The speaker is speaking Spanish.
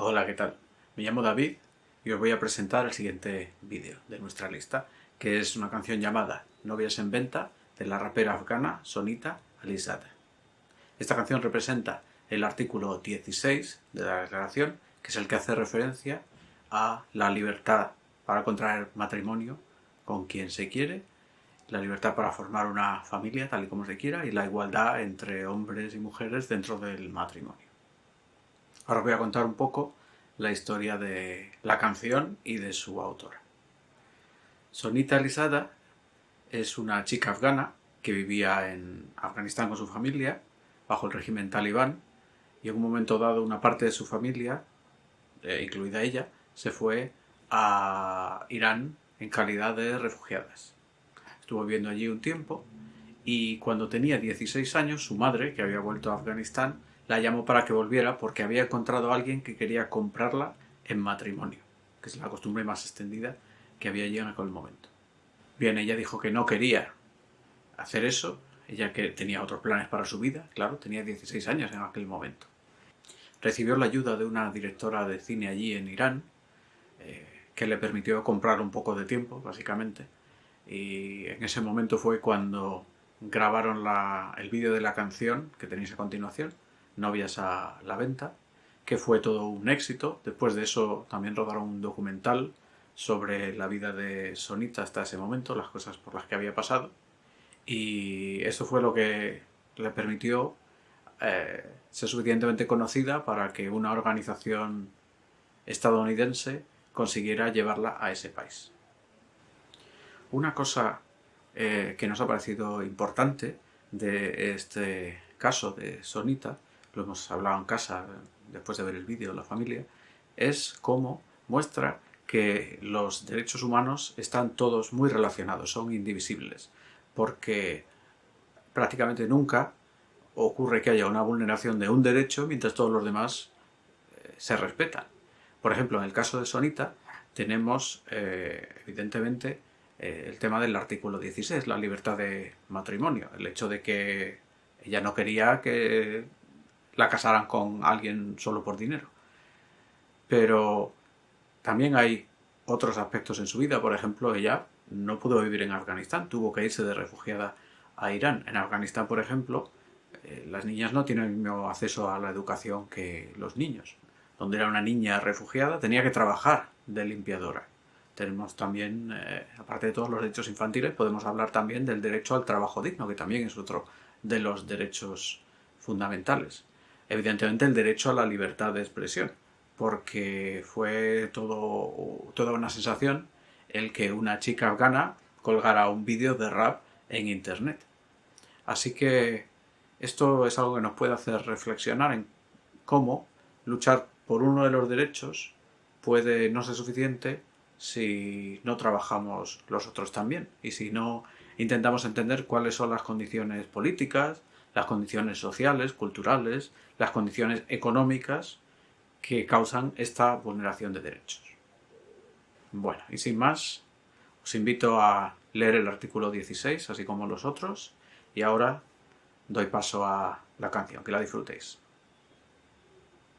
Hola, ¿qué tal? Me llamo David y os voy a presentar el siguiente vídeo de nuestra lista, que es una canción llamada Novias en venta de la rapera afgana Sonita Alizada. Esta canción representa el artículo 16 de la declaración, que es el que hace referencia a la libertad para contraer matrimonio con quien se quiere, la libertad para formar una familia tal y como se quiera y la igualdad entre hombres y mujeres dentro del matrimonio. Ahora os voy a contar un poco la historia de la canción y de su autora. Sonita Alisada es una chica afgana que vivía en Afganistán con su familia, bajo el régimen talibán, y en un momento dado una parte de su familia, eh, incluida ella, se fue a Irán en calidad de refugiadas. Estuvo viviendo allí un tiempo y cuando tenía 16 años su madre, que había vuelto a Afganistán, la llamó para que volviera porque había encontrado a alguien que quería comprarla en matrimonio, que es la costumbre más extendida que había allí en aquel momento. Bien, ella dijo que no quería hacer eso, ella que tenía otros planes para su vida, claro, tenía 16 años en aquel momento. Recibió la ayuda de una directora de cine allí en Irán, eh, que le permitió comprar un poco de tiempo, básicamente, y en ese momento fue cuando grabaron el vídeo de la canción que tenéis a continuación, Novias a la venta, que fue todo un éxito. Después de eso también rodaron un documental sobre la vida de Sonita hasta ese momento, las cosas por las que había pasado. Y eso fue lo que le permitió eh, ser suficientemente conocida para que una organización estadounidense consiguiera llevarla a ese país. Una cosa eh, que nos ha parecido importante de este caso de Sonita lo hemos hablado en casa después de ver el vídeo de la familia, es cómo muestra que los derechos humanos están todos muy relacionados, son indivisibles, porque prácticamente nunca ocurre que haya una vulneración de un derecho mientras todos los demás eh, se respetan. Por ejemplo, en el caso de Sonita tenemos eh, evidentemente eh, el tema del artículo 16, la libertad de matrimonio, el hecho de que ella no quería que la casaran con alguien solo por dinero. Pero también hay otros aspectos en su vida. Por ejemplo, ella no pudo vivir en Afganistán, tuvo que irse de refugiada a Irán. En Afganistán, por ejemplo, eh, las niñas no tienen el mismo acceso a la educación que los niños. Donde era una niña refugiada, tenía que trabajar de limpiadora. Tenemos también, eh, aparte de todos los derechos infantiles, podemos hablar también del derecho al trabajo digno, que también es otro de los derechos fundamentales evidentemente el derecho a la libertad de expresión, porque fue todo, toda una sensación el que una chica afgana colgara un vídeo de rap en internet. Así que esto es algo que nos puede hacer reflexionar en cómo luchar por uno de los derechos puede no ser suficiente si no trabajamos los otros también y si no intentamos entender cuáles son las condiciones políticas, las condiciones sociales, culturales, las condiciones económicas que causan esta vulneración de derechos. Bueno, y sin más, os invito a leer el artículo 16, así como los otros, y ahora doy paso a la canción, que la disfrutéis.